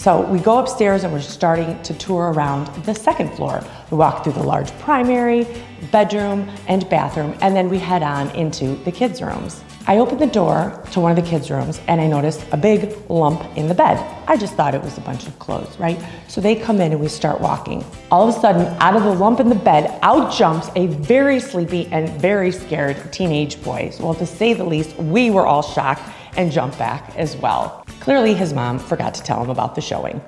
So we go upstairs and we're starting to tour around the second floor. We walk through the large primary, bedroom, and bathroom, and then we head on into the kids' rooms. I open the door to one of the kids' rooms and I notice a big lump in the bed. I just thought it was a bunch of clothes, right? So they come in and we start walking. All of a sudden, out of the lump in the bed, out jumps a very sleepy and very scared teenage boy. Well, to say the least, we were all shocked and jump back as well. Clearly his mom forgot to tell him about the showing.